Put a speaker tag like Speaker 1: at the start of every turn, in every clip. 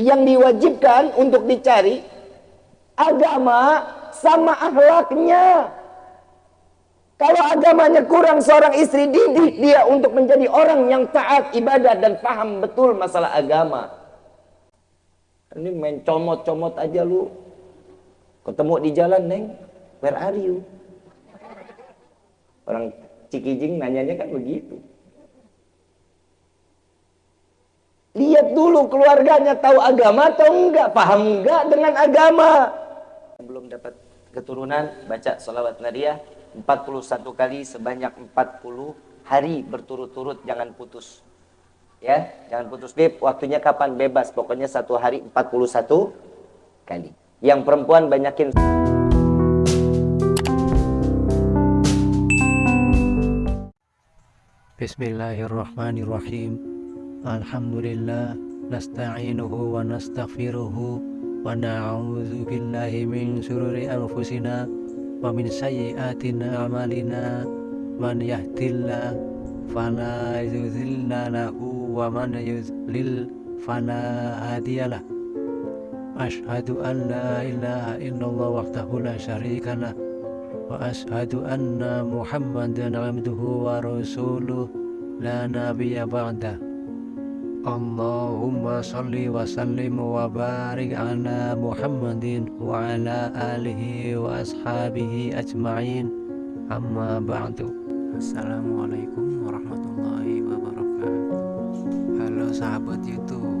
Speaker 1: yang diwajibkan untuk dicari agama sama akhlaknya. Kalau agamanya kurang seorang istri didik dia untuk menjadi orang yang taat ibadah dan paham betul masalah agama. Ini main comot-comot aja lu. Ketemu di jalan, Neng. Where are you? Orang Cikijing nanyanya kan begitu. Lihat dulu keluarganya tahu agama atau enggak, paham enggak dengan agama. Belum dapat keturunan, baca salawat Nadia 41 kali sebanyak 40 hari berturut-turut jangan putus. Ya jangan putus beb. Waktunya kapan? Bebas. Pokoknya satu hari 41 kali. Yang perempuan banyakin.
Speaker 2: Bismillahirrahmanirrahim Nasta'inuhu wa nastaghfiruhu Wa na'udzu billahi min sururi anfusina ومن سيئات أعمالنا. من يهد الله فلا يضل له ومن يضلل فلا هادي له. أشهد أن لا إله إلا الله وحده لا شريك له وأشهد أن محمدا عبده ورسوله. لا نبي بعده. Allahumma salli wa sallim wa barik ala Muhammadin wa ala alihi wa ashabihi ajma'in. Amma ba'du. Assalamualaikum warahmatullahi wabarakatuh. Halo sahabat youtube.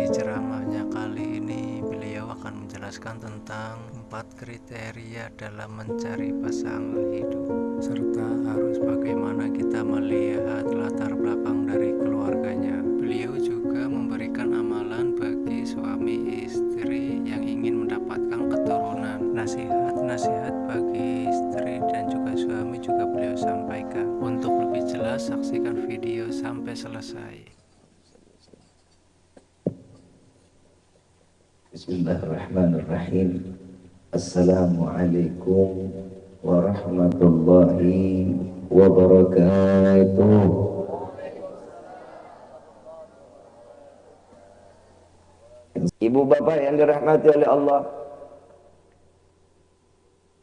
Speaker 2: Di ceramahnya kali ini beliau akan menjelaskan tentang empat kriteria dalam mencari pasangan hidup serta harus bagaimana kita melihat
Speaker 1: Bismillahirrahmanirrahim. Assalamualaikum warahmatullahi wabarakatuh. Ibu bapak yang dirahmati oleh Allah.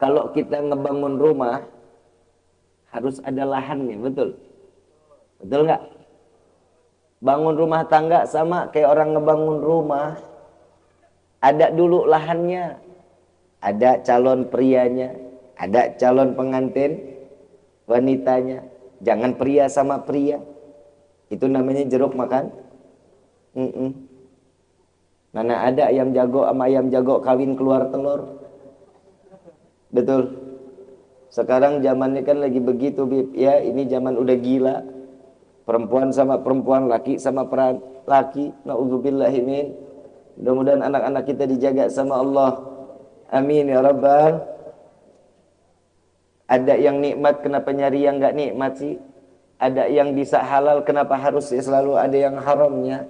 Speaker 1: Kalau kita ngebangun rumah, harus ada lahannya, betul? Betul nggak? Bangun rumah tangga sama kayak orang ngebangun rumah. Ada dulu lahannya. Ada calon prianya, ada calon pengantin wanitanya. Jangan pria sama pria. Itu namanya jeruk makan. Mm -mm. Mana ada ayam jago sama ayam jago kawin keluar telur. Betul. Sekarang zamannya kan lagi begitu, Bib. Ya, ini zaman udah gila. Perempuan sama perempuan, laki sama peran laki. Nauzubillahimin. Mudah-mudahan anak-anak kita dijaga sama Allah. Amin ya rabbal. Ada yang nikmat, kenapa nyari yang nggak nikmat sih? Ada yang bisa halal, kenapa harus selalu ada yang haramnya?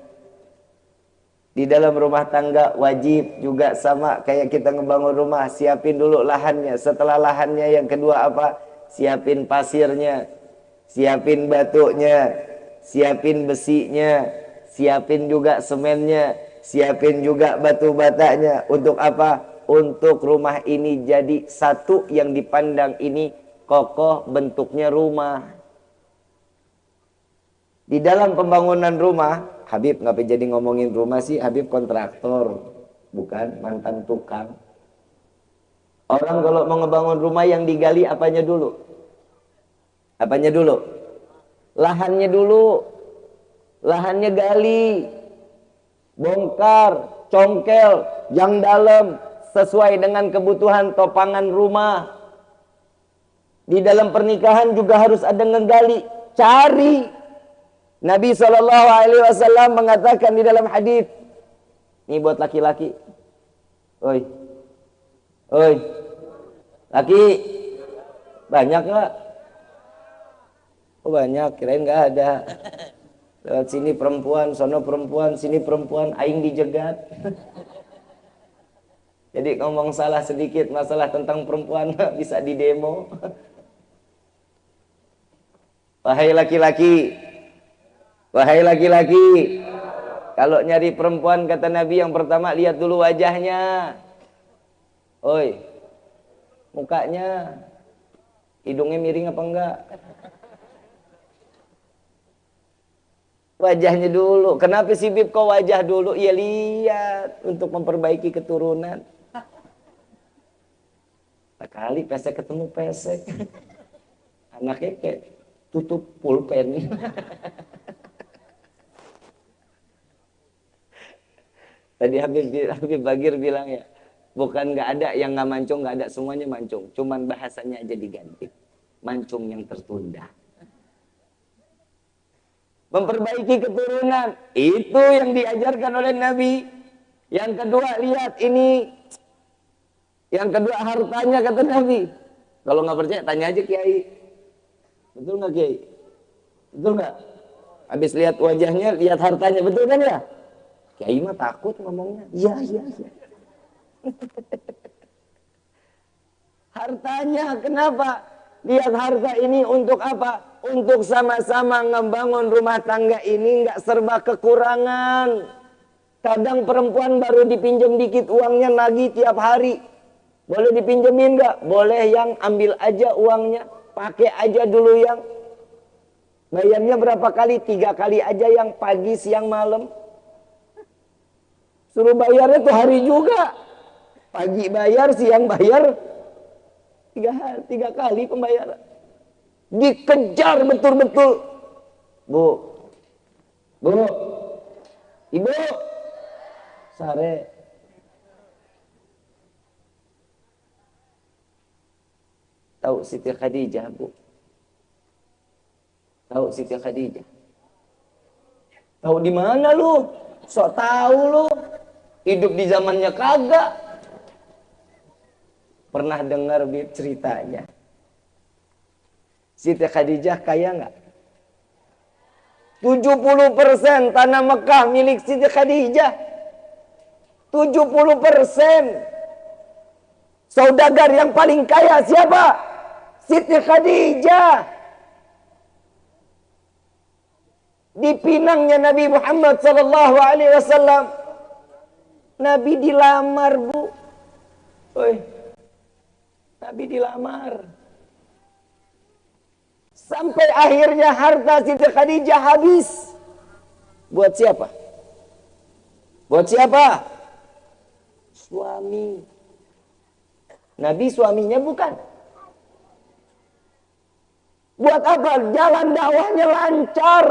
Speaker 1: Di dalam rumah tangga wajib juga sama kayak kita ngebangun rumah, siapin dulu lahannya. Setelah lahannya yang kedua apa? Siapin pasirnya, siapin batunya, siapin besinya, siapin juga semennya, siapin juga batu batanya. Untuk apa? Untuk rumah ini jadi satu yang dipandang ini kokoh bentuknya rumah. Di dalam pembangunan rumah Habib nggak jadi ngomongin rumah sih? Habib kontraktor bukan? Mantan tukang. Orang kalau mau ngebangun rumah yang digali apanya dulu? Apanya dulu? Lahannya dulu. Lahannya gali bongkar congkel yang dalam sesuai dengan kebutuhan topangan rumah di dalam pernikahan juga harus ada ngegali cari Nabi Shallallahu Alaihi Wasallam mengatakan di dalam hadis ini buat laki-laki. Oi, oi, laki banyak nggak? Oh banyak, kirain nggak ada. Lewat sini perempuan, sono perempuan, sini perempuan, aing dijegat. Jadi ngomong salah sedikit masalah tentang perempuan bisa didemo. Wahai laki-laki, Wahai laki-laki, Kalau nyari perempuan kata Nabi yang pertama lihat dulu wajahnya. Oi. Mukanya. Hidungnya miring apa enggak? Wajahnya dulu. Kenapa si Bib kau wajah dulu? Ya lihat untuk memperbaiki keturunan. Sekali pesek ketemu pesek. Anaknya kayak tutup pulpen. Tadi Habib, Habib Bagir bilang ya, bukan nggak ada yang nggak mancung, nggak ada semuanya mancung. Cuman bahasanya aja diganti. Mancung yang tertunda. Memperbaiki keturunan. Itu yang diajarkan oleh Nabi. Yang kedua, lihat ini. Yang kedua, hartanya kata Nabi. Kalau nggak percaya, tanya aja Kiai. Betul nggak Kiai? Betul nggak? Habis lihat wajahnya, lihat hartanya. Betul kan ya? Kiai mah takut ngomongnya. Iya, iya, iya. Hartanya kenapa? Lihat harta ini untuk apa? Untuk sama-sama ngebangun rumah tangga ini nggak serba kekurangan. Kadang perempuan baru dipinjam dikit uangnya lagi tiap hari. Boleh dipinjemin nggak? Boleh yang ambil aja uangnya. Pakai aja dulu yang. Bayarnya berapa kali? Tiga kali aja yang pagi, siang, malam. Suruh bayarnya tuh hari juga. Pagi bayar, siang bayar. Tiga, hari, tiga kali pembayaran. Dikejar betul-betul. Bu. Bu. Ibu. Sare. Tahu Siti Khadijah, Bu? Tahu Siti Khadijah? Tahu di mana lu? Sok tahu lu. Hidup di zamannya kagak. Pernah dengar ceritanya. Siti Khadijah kaya nggak? 70% tanah Mekah milik Siti Khadijah. 70%. Saudagar yang paling kaya siapa? Siti Khadijah. Di pinangnya Nabi Muhammad sallallahu alaihi wasallam Nabi dilamar, Bu. Oi. Nabi dilamar. Sampai akhirnya harta Siti Khadijah habis. Buat siapa? Buat siapa? Suami. Nabi suaminya bukan. Buat apa? Jalan dakwahnya lancar.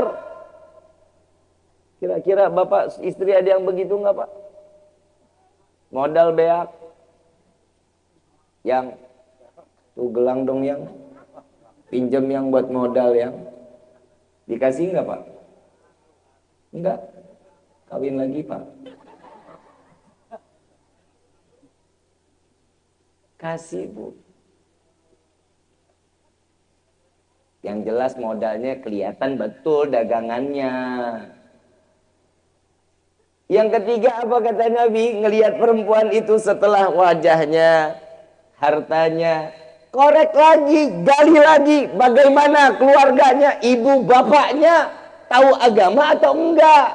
Speaker 1: Kira-kira bapak istri ada yang begitu nggak pak? modal beak yang tuh gelang dong yang. Pinjam yang buat modal yang. Dikasih nggak pak? Enggak kawin lagi pak. Kasih bu. Yang jelas modalnya kelihatan betul dagangannya. Yang ketiga apa kata Nabi? Ngelihat perempuan itu setelah wajahnya, hartanya. Korek lagi, gali lagi. Bagaimana keluarganya, ibu bapaknya. Tahu agama atau enggak?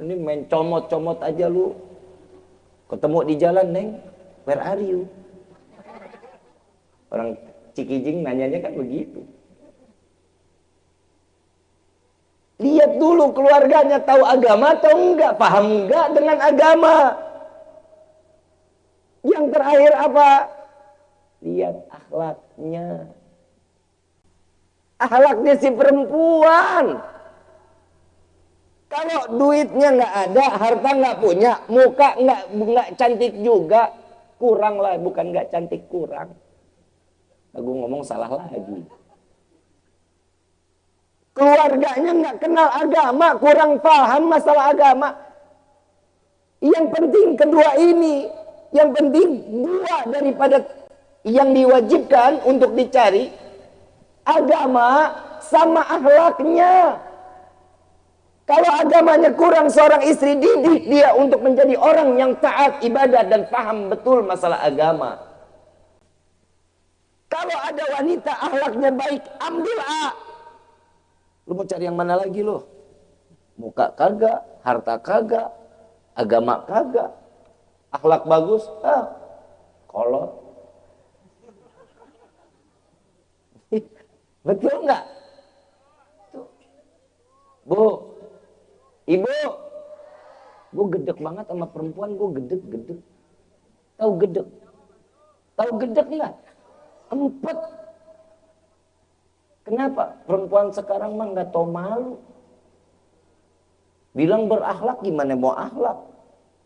Speaker 1: Ini main comot-comot aja lu. Ketemu di jalan, Neng. Where are you? Orang Cikijing nanyanya kan begitu. Lihat dulu keluarganya tahu agama atau enggak, paham enggak dengan agama. Yang terakhir apa? Lihat akhlaknya. Akhlaknya si perempuan. Kalau duitnya nggak ada, harta nggak punya, muka nggak nggak cantik juga, kurang lah, bukan nggak cantik kurang. Aku ngomong salah lagi keluarganya nggak kenal agama, kurang paham masalah agama. Yang penting kedua ini, yang penting dua daripada yang diwajibkan untuk dicari agama sama akhlaknya. Kalau agamanya kurang seorang istri didik dia untuk menjadi orang yang taat ibadah dan paham betul masalah agama. Kalau ada wanita akhlaknya baik, ambil A. Lu mau cari yang mana lagi lo? Muka kagak, harta kagak, agama kagak, akhlak bagus, ah, kolot. Betul nggak? Bu, ibu, gue gedek banget sama perempuan, gue gedek, gedek. Tahu gedek? Tahu gedek nggak? Empat. Kenapa? Perempuan sekarang mah nggak tahu malu. Bilang berakhlak gimana mau akhlak?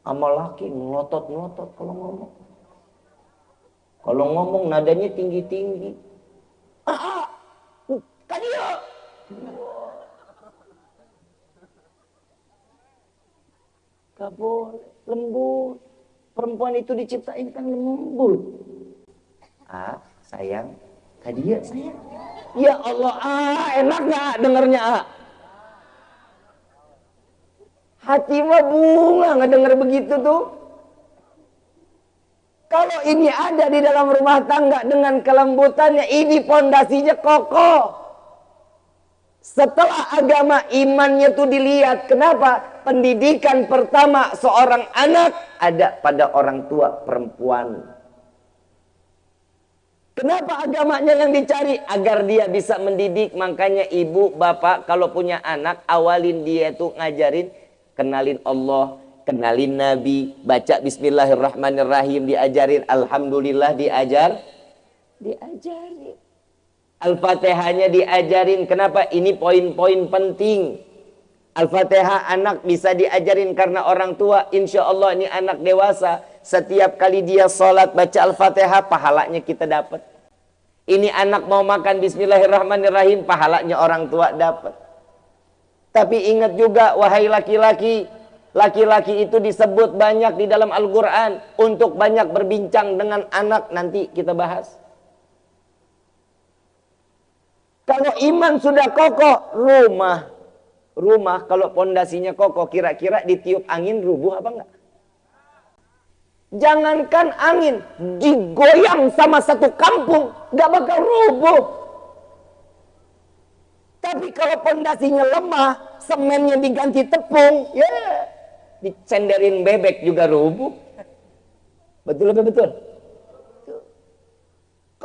Speaker 1: Sama laki ngelotot-ngelotot kalau ngomong. Kalau ngomong nadanya tinggi-tinggi. Ah, ah, kan dia. Gak boleh, lembut. Perempuan itu diciptain kan lembut. Ah, sayang, tadi ya sayang. Ya Allah, ah, enak gak dengernya ah? Hati mah bunga ngedenger begitu tuh. Kalau ini ada di dalam rumah tangga dengan kelembutannya, ini pondasinya kokoh. Setelah agama imannya tuh dilihat. Kenapa? Pendidikan pertama seorang anak ada pada orang tua perempuan. Kenapa agamanya yang dicari? Agar dia bisa mendidik. Makanya ibu, bapak kalau punya anak, awalin dia tuh ngajarin kenalin Allah, kenalin Nabi, baca Bismillahirrahmanirrahim, diajarin Alhamdulillah diajar, diajarin. Al-Fatihahnya diajarin. Kenapa? Ini poin-poin penting. Al-Fatihah anak bisa diajarin karena orang tua. Insya Allah ini anak dewasa. Setiap kali dia sholat baca Al-Fatihah, pahalanya kita dapat. Ini anak mau makan Bismillahirrahmanirrahim, pahalanya orang tua dapat. Tapi ingat juga wahai laki-laki, laki-laki itu disebut banyak di dalam Al-Qur'an untuk banyak berbincang dengan anak nanti kita bahas. Kalau iman sudah kokoh, rumah rumah kalau pondasinya kokoh kira-kira ditiup angin rubuh apa enggak? Jangankan angin digoyang sama satu kampung nggak bakal rubuh. Tapi kalau pondasinya lemah, semennya diganti tepung, ya yeah, dicenderin bebek juga rubuh. Betul apa betul?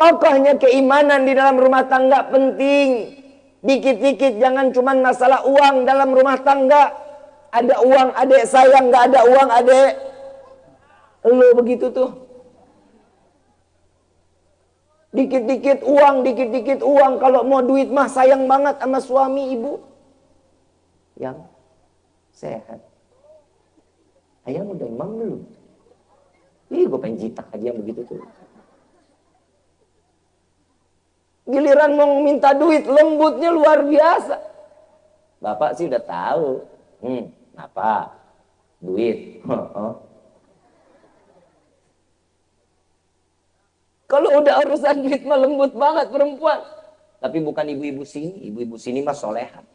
Speaker 1: Kokohnya keimanan di dalam rumah tangga penting. Dikit-dikit jangan cuma masalah uang dalam rumah tangga. Ada uang adek sayang, nggak ada uang adek. Lo begitu tuh. Dikit-dikit uang, dikit-dikit uang. Kalau mau duit mah sayang banget sama suami ibu. Yang sehat. Ayang udah emang belum? Ih, gue pengen jitak aja yang begitu tuh. Giliran mau minta duit, lembutnya luar biasa. Bapak sih udah tahu. Hmm, apa? Duit. Kalau udah urusan duit mah lembut banget perempuan. Tapi bukan ibu-ibu sini. Ibu-ibu sini mah soleha.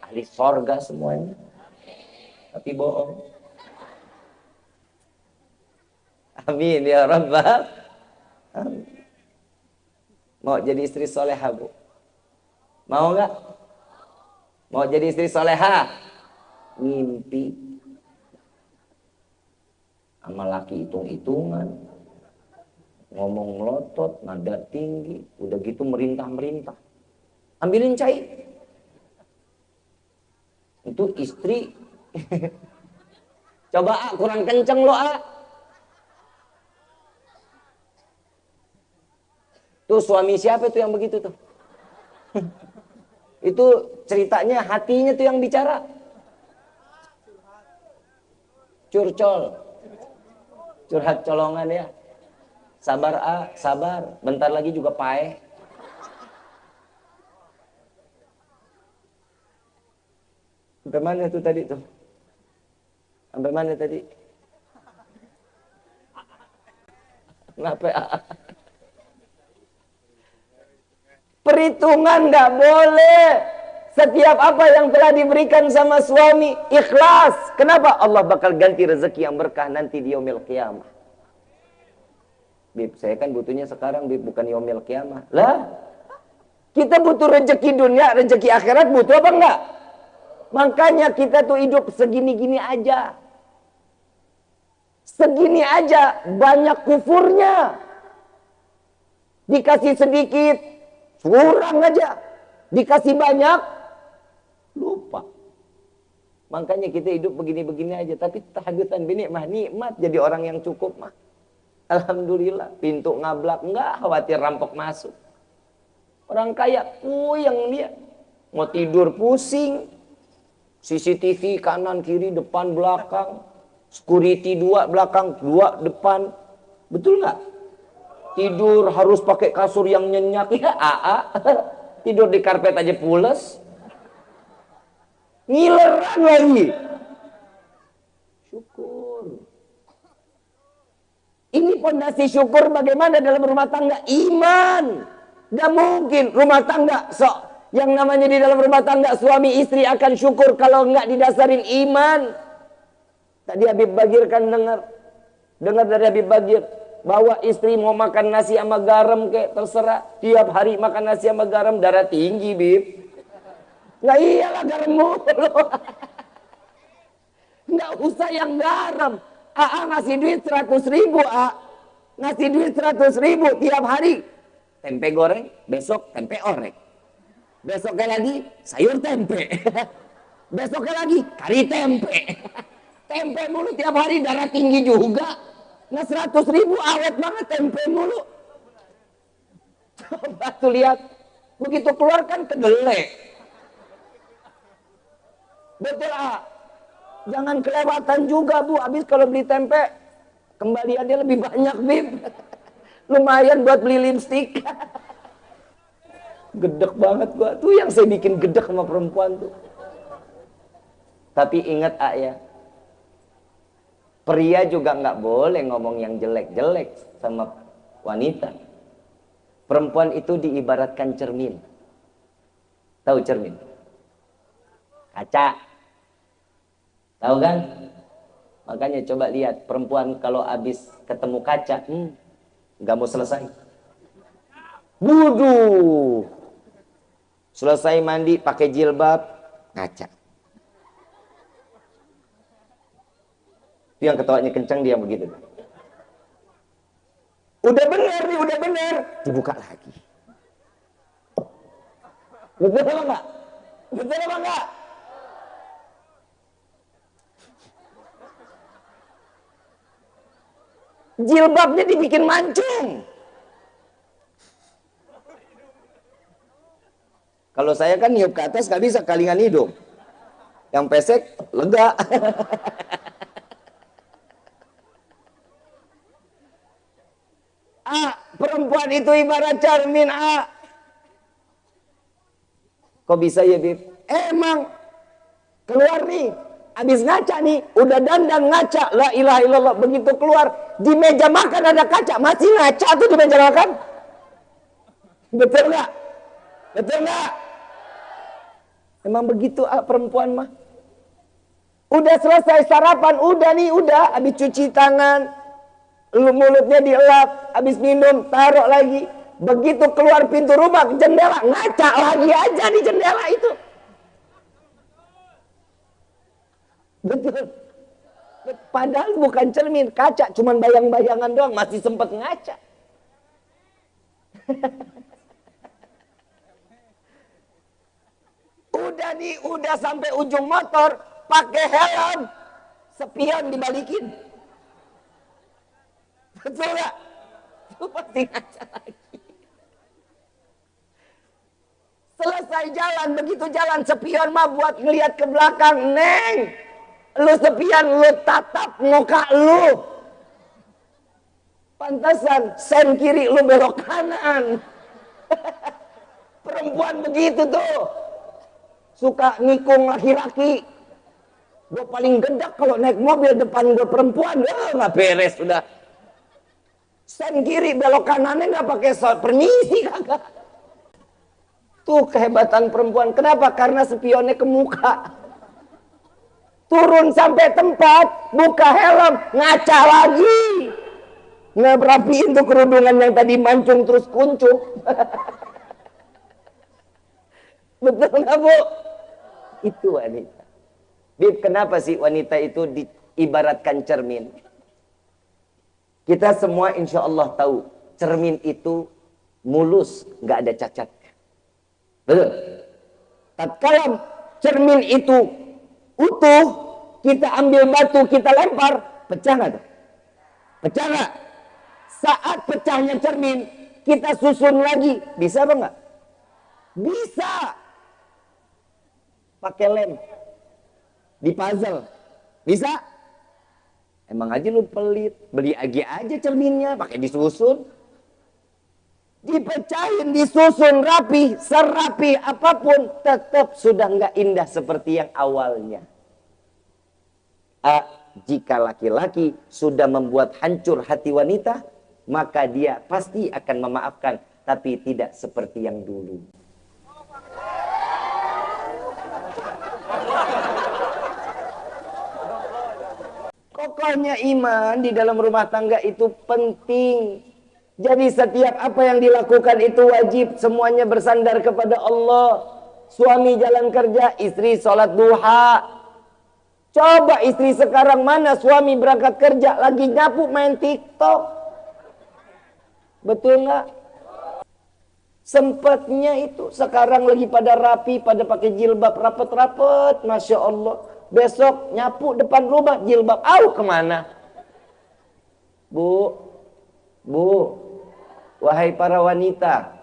Speaker 1: Ahli sorga semuanya. Tapi bohong. Amin ya Rabbal. Mau jadi istri soleha bu? Mau nggak? Mau jadi istri soleha? Ngimpi. Sama laki hitung-hitungan ngomong melotot, nada tinggi, udah gitu merintah-merintah. Ambilin cai. Itu istri. Coba ah, kurang kenceng lo ah. Tuh suami siapa tuh yang begitu tuh? itu ceritanya hatinya tuh yang bicara. Curcol. Curhat colongan ya. Sabar A, sabar. Bentar lagi juga pae. Sampai mana tuh tadi tuh? Sampai mana tadi? Kenapa? Perhitungan nggak boleh. Setiap apa yang telah diberikan sama suami, ikhlas. Kenapa? Allah bakal ganti rezeki yang berkah nanti di yaumil qiyamah. Bib, saya kan butuhnya sekarang Bib, bukan yomil kiamah. Lah, kita butuh rezeki dunia, rezeki akhirat butuh apa enggak? Makanya kita tuh hidup segini-gini aja. Segini aja banyak kufurnya. Dikasih sedikit, kurang aja. Dikasih banyak, lupa. Makanya kita hidup begini-begini aja. Tapi tahadutan bini mah nikmat jadi orang yang cukup mah. Alhamdulillah. Pintu ngablak. Enggak khawatir rampok masuk. Orang kaya puyeng dia. Mau tidur pusing. CCTV kanan, kiri, depan, belakang. Security dua belakang, dua depan. Betul nggak? Tidur harus pakai kasur yang nyenyak. Ya, AA. Tidur di karpet aja pules. Ngileran lagi. Syukur. Ini fondasi syukur bagaimana dalam rumah tangga? Iman. Gak mungkin rumah tangga sok yang namanya di dalam rumah tangga suami istri akan syukur kalau nggak didasarin iman. Tadi Habib Bagir kan dengar dengar dari Habib Bagir bahwa istri mau makan nasi sama garam kayak terserah tiap hari makan nasi sama garam darah tinggi bib Nggak iyalah garam mulu. Nggak usah yang garam. AA ngasih duit 100 ribu, A. Ngasih duit 100 ribu tiap hari. Tempe goreng, besok tempe orek. Besoknya lagi sayur tempe. Besoknya lagi kari tempe. Tempe mulu tiap hari darah tinggi juga. Nah 100 ribu awet banget tempe mulu. Coba tuh lihat. Begitu keluar kan kedelai. Betul ah. Jangan kelewatan juga bu. Habis kalau beli tempe, kembaliannya lebih banyak bib. Lumayan buat beli lipstick. gedek banget gua. Tuh yang saya bikin gedek sama perempuan tuh. Tapi ingat ah ya. Pria juga nggak boleh ngomong yang jelek-jelek sama wanita. Perempuan itu diibaratkan cermin. Tahu cermin? Kaca. Tahu kan? Makanya coba lihat perempuan kalau habis ketemu kaca, hmm, nggak mau selesai. Wudu. Selesai mandi pakai jilbab, ngaca. Itu yang ketawanya kencang dia begitu. Udah bener nih, udah bener. Dibuka lagi. Betul apa enggak? Betul apa enggak? Jilbabnya dibikin mancung. Kalau saya kan niup ke atas gak bisa kalingan hidung. Yang pesek lega. A, perempuan itu ibarat cermin A. Kok bisa ya, Bib? Emang keluar nih habis ngaca nih, udah dandan ngaca, la ilaha illallah, begitu keluar, di meja makan ada kaca, masih ngaca tuh di meja makan? Betul nggak? Betul nggak? Emang begitu ah, perempuan mah. Udah selesai sarapan, udah nih, udah, habis cuci tangan, lu mulutnya dielap, habis minum, taruh lagi. Begitu keluar pintu rumah, jendela, ngaca lagi aja di jendela itu. Betul. Padahal bukan cermin, kaca, cuman bayang-bayangan doang, masih sempat ngaca. udah nih, udah sampai ujung motor, pakai helm, sepion dibalikin. Betul gak? Itu pasti ngaca lagi. Selesai jalan, begitu jalan sepion mah buat ngeliat ke belakang, Neng. Lu sepian, lu tatap muka lu. Pantasan, sen kiri lu belok kanan. Perempuan begitu tuh. Suka ngikung laki-laki. Gue paling gedak kalau naik mobil depan gue perempuan. Eh, nggak beres sudah. Sen kiri belok kanannya nggak pakai permisi kagak. Tuh kehebatan perempuan. Kenapa? Karena spionnya ke muka turun sampai tempat, buka helm, ngaca lagi. Ngerapiin tuh kerudungan yang tadi mancung terus kuncup. Betul nggak bu? Itu wanita. Bib, kenapa sih wanita itu diibaratkan cermin? Kita semua insya Allah tahu, cermin itu mulus, nggak ada cacat. Betul? Tatkala cermin itu utuh, kita ambil batu, kita lempar, pecah nggak? Pecah nggak? Saat pecahnya cermin, kita susun lagi, bisa apa nggak? Bisa. Pakai lem. Di puzzle. Bisa? Emang aja lu pelit. Beli lagi aja cerminnya, pakai disusun. Dipecahin, disusun rapi, serapi apa pun, tetap sudah nggak indah seperti yang awalnya. A, jika laki-laki sudah membuat hancur hati wanita, maka dia pasti akan memaafkan, tapi tidak seperti yang dulu. Kokohnya iman di dalam rumah tangga itu penting. Jadi setiap apa yang dilakukan itu wajib semuanya bersandar kepada Allah. Suami jalan kerja, istri sholat duha. Coba istri sekarang mana suami berangkat kerja lagi nyapu main TikTok. Betul nggak? Sempatnya itu sekarang lagi pada rapi, pada pakai jilbab rapet-rapet, masya Allah. Besok nyapu depan rumah jilbab. Au ke mana? Bu, bu, wahai para wanita.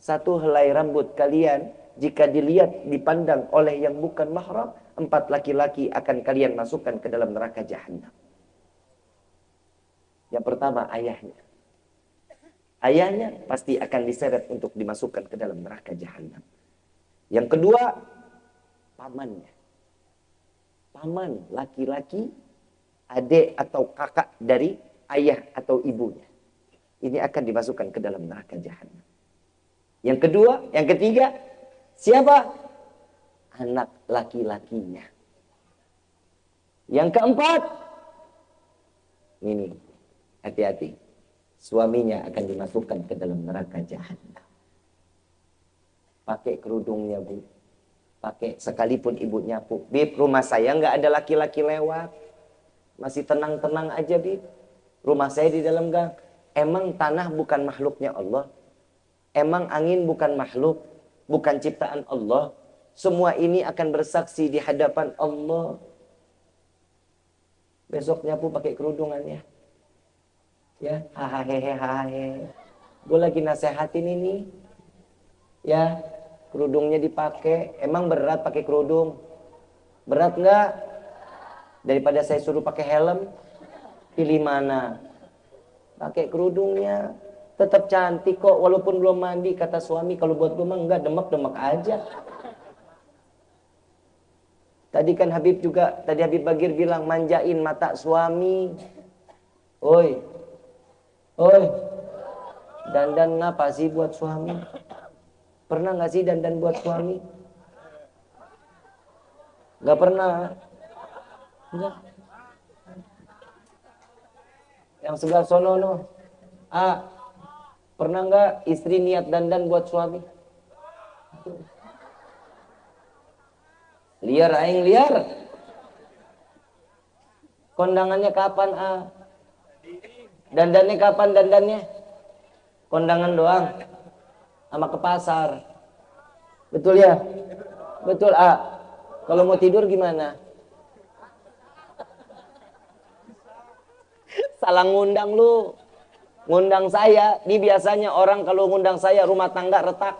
Speaker 1: Satu helai rambut kalian jika dilihat dipandang oleh yang bukan mahram, empat laki-laki akan kalian masukkan ke dalam neraka jahanam. Yang pertama ayahnya. Ayahnya pasti akan diseret untuk dimasukkan ke dalam neraka jahanam. Yang kedua, pamannya paman laki-laki, adik atau kakak dari ayah atau ibunya. Ini akan dimasukkan ke dalam neraka jahanam. Yang kedua, yang ketiga, siapa? Anak laki-lakinya. Yang keempat, ini hati-hati. Suaminya akan dimasukkan ke dalam neraka jahanam. Pakai kerudungnya, Bu pakai sekalipun ibu nyapu. Bib rumah saya nggak ada laki-laki lewat. Masih tenang-tenang aja bib. Rumah saya di dalam gang. Emang tanah bukan makhluknya Allah? Emang angin bukan makhluk? Bukan ciptaan Allah? Semua ini akan bersaksi di hadapan Allah. Besok nyapu pakai kerudungannya ya. Hahaha hahaha gue lagi nasehatin ini. Ya kerudungnya dipakai. Emang berat pakai kerudung? Berat nggak? Daripada saya suruh pakai helm pilih mana? Pakai kerudungnya. Tetap cantik kok walaupun belum mandi. Kata suami kalau buat gue mah enggak demek-demek aja. Tadi kan Habib juga tadi Habib Bagir bilang manjain mata suami. Oi. Oi. Dandan ngapa sih buat suami Pernah nggak sih dandan buat suami? Gak pernah. Enggak. Yang sebelah sono no. Ah, pernah nggak istri niat dandan buat suami? Liar aing liar. Kondangannya kapan ah? Dandannya kapan dandannya? Kondangan doang sama ke pasar. Betul ya? Betul, A. Kalau mau tidur gimana? Salah ngundang lu. Ngundang saya, ini biasanya orang kalau ngundang saya rumah tangga retak.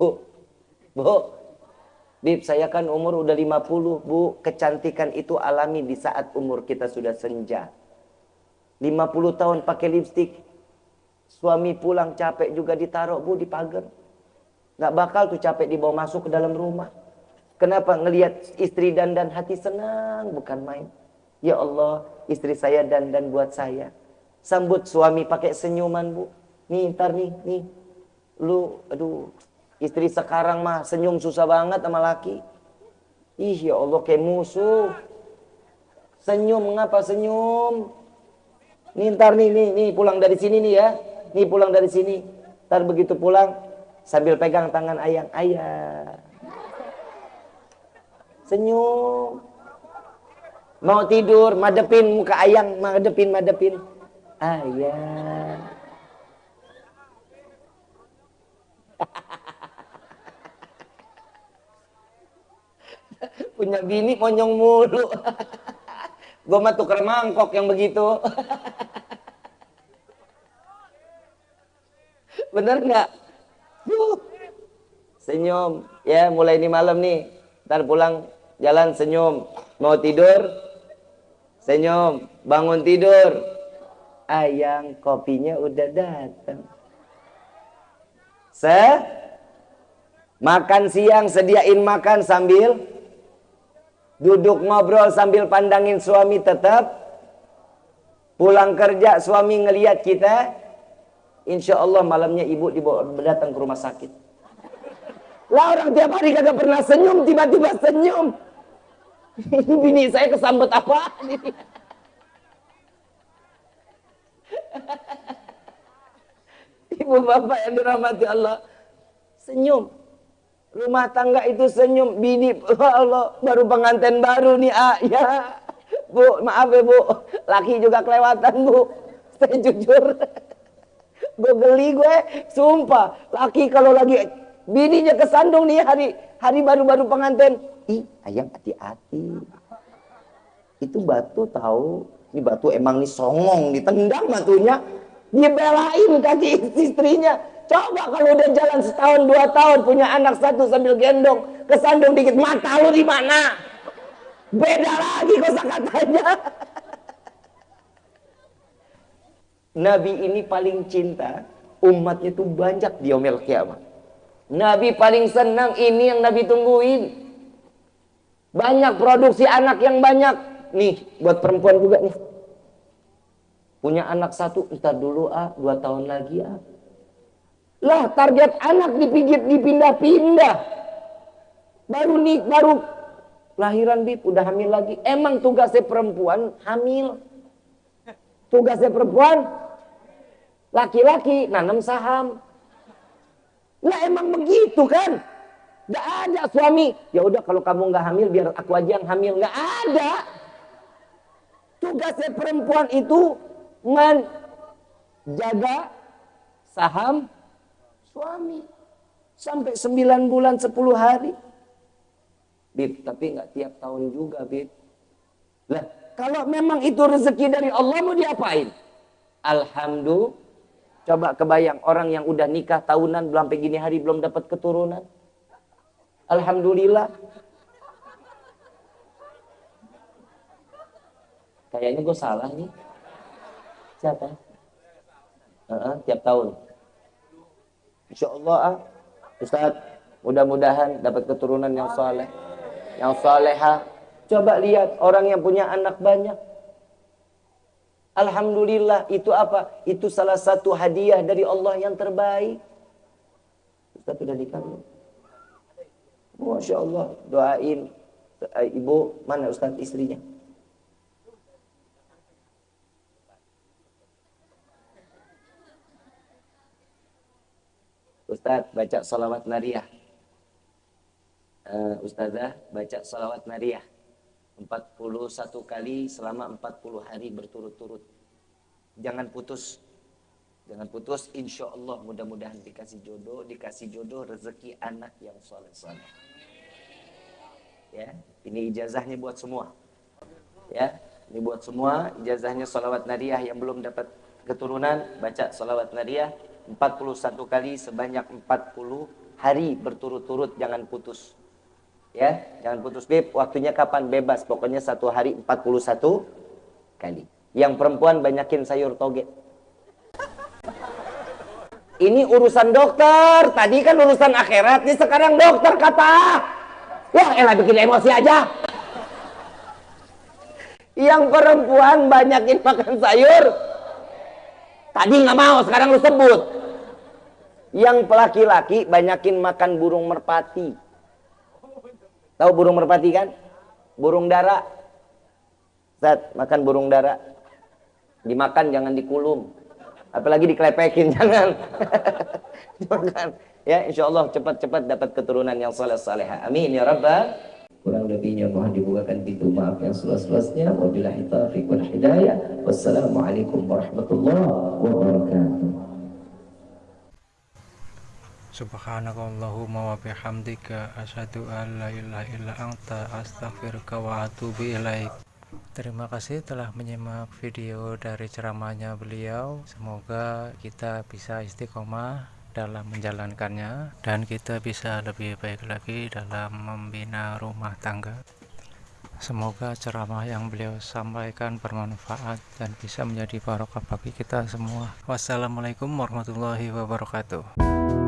Speaker 1: Bu, bu, Bib, saya kan umur udah 50, Bu. Kecantikan itu alami di saat umur kita sudah senja. 50 tahun pakai lipstick, Suami pulang capek juga ditaruh bu di pagar. Gak bakal tuh capek dibawa masuk ke dalam rumah. Kenapa? Ngelihat istri dan dan hati senang bukan main. Ya Allah, istri saya dan dan buat saya. Sambut suami pakai senyuman bu. Nih ntar nih, nih. Lu, aduh, istri sekarang mah senyum susah banget sama laki. Ih ya Allah kayak musuh. Senyum, mengapa senyum? Nih ntar nih, nih, nih pulang dari sini nih ya nih pulang dari sini. Ntar begitu pulang sambil pegang tangan ayang, ayah. Senyum. Mau tidur, madepin muka ayang, madepin, madepin. Ayang. Punya bini monyong mulu. Gue mah tuker mangkok yang begitu. Bener nggak? Senyum. Ya, mulai ini malam nih. Ntar pulang jalan senyum. Mau tidur? Senyum. Bangun tidur. Ayang kopinya udah datang. Se makan siang sediain makan sambil duduk ngobrol sambil pandangin suami tetap pulang kerja suami ngeliat kita insya Allah malamnya ibu dibawa datang ke rumah sakit lah orang tiap hari kagak pernah senyum tiba-tiba senyum ini bini saya kesambet apa ibu bapak yang dirahmati Allah senyum Rumah tangga itu senyum, bini, Allah, baru pengantin baru nih, ah, ya. Bu, maaf ya bu, laki juga kelewatan bu. Saya jujur. Gue geli gue, sumpah. Laki kalau lagi bininya kesandung nih hari hari baru-baru pengantin. Ih, ayam hati-hati. Itu batu tahu, ini batu emang nih songong, ditendang batunya. Dibelain kaki istrinya. Coba kalau udah jalan setahun dua tahun punya anak satu sambil gendong kesandung dikit mata lu di mana? Beda lagi kosa katanya. Nabi ini paling cinta umatnya tuh banyak di yaumil kiamat. Nabi paling senang ini yang Nabi tungguin. Banyak produksi anak yang banyak. Nih, buat perempuan juga nih. Punya anak satu, entar dulu ah, dua tahun lagi ah lah target anak dipinggir dipindah-pindah. Baru nih baru lahiran bib udah hamil lagi. Emang tugasnya perempuan hamil. Tugasnya perempuan laki-laki nanam saham. Lah emang begitu kan? Gak ada suami. Ya udah kalau kamu nggak hamil biar aku aja yang hamil. Gak ada. Tugasnya perempuan itu menjaga saham suami. Sampai 9 bulan 10 hari. Bib, tapi nggak tiap tahun juga, Bib. Lah, kalau memang itu rezeki dari Allah mau diapain? Alhamdulillah. Coba kebayang orang yang udah nikah tahunan belum gini hari belum dapat keturunan. Alhamdulillah. Kayaknya gue salah nih. Siapa? Uh -uh, tiap tahun. Insya Allah ah, Ustaz, mudah-mudahan dapat keturunan yang soleh, yang soleha. Coba lihat orang yang punya anak banyak. Alhamdulillah itu apa? Itu salah satu hadiah dari Allah yang terbaik. Ustaz sudah nikah Masya Allah, doain eh, ibu mana Ustaz istrinya? Ustadz baca salawat nariyah. Uh, Ustazah baca salawat nariyah. 41 kali selama 40 hari berturut-turut. Jangan putus. Jangan putus. Insya Allah mudah-mudahan dikasih jodoh. Dikasih jodoh rezeki anak yang soleh-soleh. Ya, ini ijazahnya buat semua. Ya, ini buat semua. Ijazahnya salawat nariyah yang belum dapat keturunan. Baca salawat nariyah 41 kali sebanyak 40 hari berturut-turut jangan putus ya jangan putus beb waktunya kapan? Bebas. Pokoknya satu hari 41 kali. Yang perempuan banyakin sayur toge. Ini urusan dokter. Tadi kan urusan akhirat. Ini sekarang dokter kata. Wah elah bikin emosi aja. Yang perempuan banyakin makan sayur. Tadi nggak mau, sekarang lu sebut. Yang laki-laki banyakin makan burung merpati. Tahu burung merpati kan? Burung dara. Zat, makan burung dara. Dimakan jangan dikulum. Apalagi dikelepekin jangan. Jangan. Ya, insya Allah cepat-cepat dapat keturunan yang soleh salehah. Amin ya rabbal kurang lebihnya mohon dibukakan pintu maaf yang seluas-luasnya wabillahi taufiq wal hidayah wassalamualaikum warahmatullahi wabarakatuh
Speaker 2: Subhanakallahumma wa bihamdika asyhadu an la ilaha illa anta astaghfiruka wa atubu ilaik. Terima kasih telah menyimak video dari ceramahnya beliau. Semoga kita bisa istiqomah dalam menjalankannya dan kita bisa lebih baik lagi dalam membina rumah tangga. Semoga ceramah yang beliau sampaikan bermanfaat dan bisa menjadi barokah bagi kita semua. Wassalamualaikum warahmatullahi wabarakatuh.